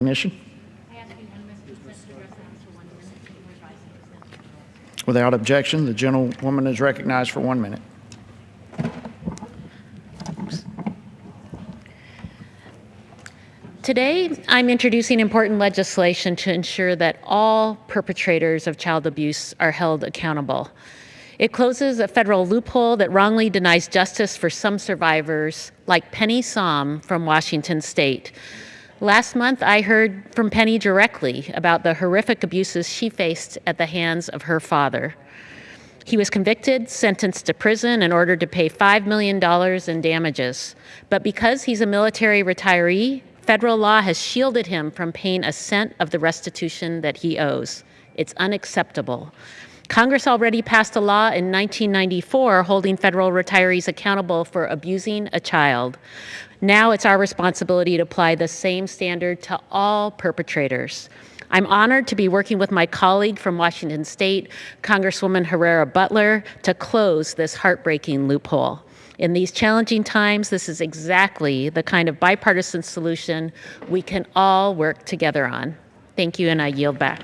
Recognition. I ask unanimous consent to address the House for one minute before advising consent. Without objection, the gentlewoman is recognized for one minute. Today, I'm introducing important legislation to ensure that all perpetrators of child abuse are held accountable. It closes a federal loophole that wrongly denies justice for some survivors, like Penny Som from Washington State. Last month, I heard from Penny directly about the horrific abuses she faced at the hands of her father. He was convicted, sentenced to prison, and ordered to pay $5 million in damages. But because he's a military retiree, federal law has shielded him from paying a cent of the restitution that he owes. It's unacceptable. Congress already passed a law in 1994 holding federal retirees accountable for abusing a child. Now it's our responsibility to apply the same standard to all perpetrators. I'm honored to be working with my colleague from Washington State, Congresswoman Herrera Beutler, to close this heartbreaking loophole. In these challenging times, this is exactly the kind of bipartisan solution we can all work together on. Thank you, and I yield back.